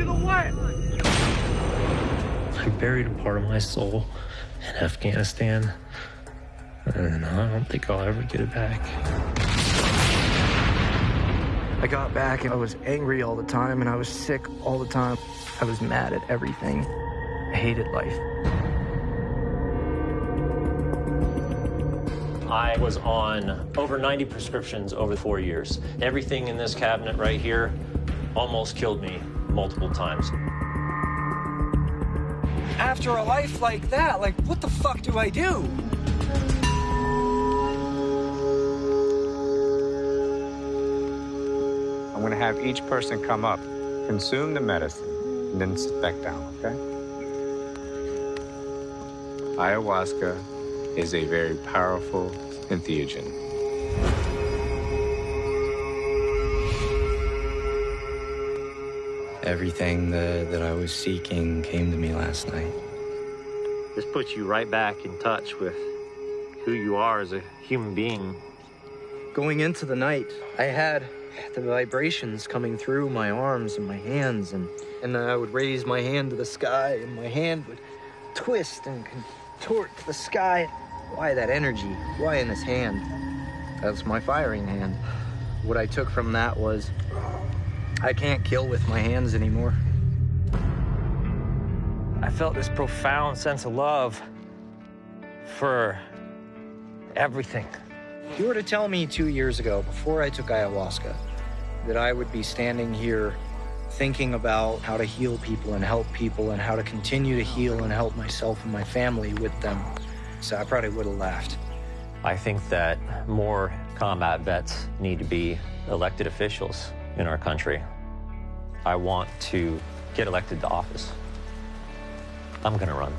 To the what? I buried a part of my soul in Afghanistan, and I don't think I'll ever get it back. I got back and I was angry all the time and I was sick all the time. I was mad at everything. I hated life. I was on over 90 prescriptions over four years. Everything in this cabinet right here almost killed me multiple times. After a life like that, like, what the fuck do I do? I'm going to have each person come up, consume the medicine, and then sit back down, okay? Ayahuasca is a very powerful entheogen. Everything that, that I was seeking came to me last night. This puts you right back in touch with who you are as a human being. Going into the night, I had the vibrations coming through my arms and my hands, and, and I would raise my hand to the sky, and my hand would twist and contort to the sky. Why that energy? Why in this hand? That's my firing hand. What I took from that was I can't kill with my hands anymore. I felt this profound sense of love for everything. If you were to tell me two years ago, before I took ayahuasca, that I would be standing here thinking about how to heal people and help people and how to continue to heal and help myself and my family with them, so I probably would have laughed. I think that more combat vets need to be elected officials in our country. I want to get elected to office. I'm going to run.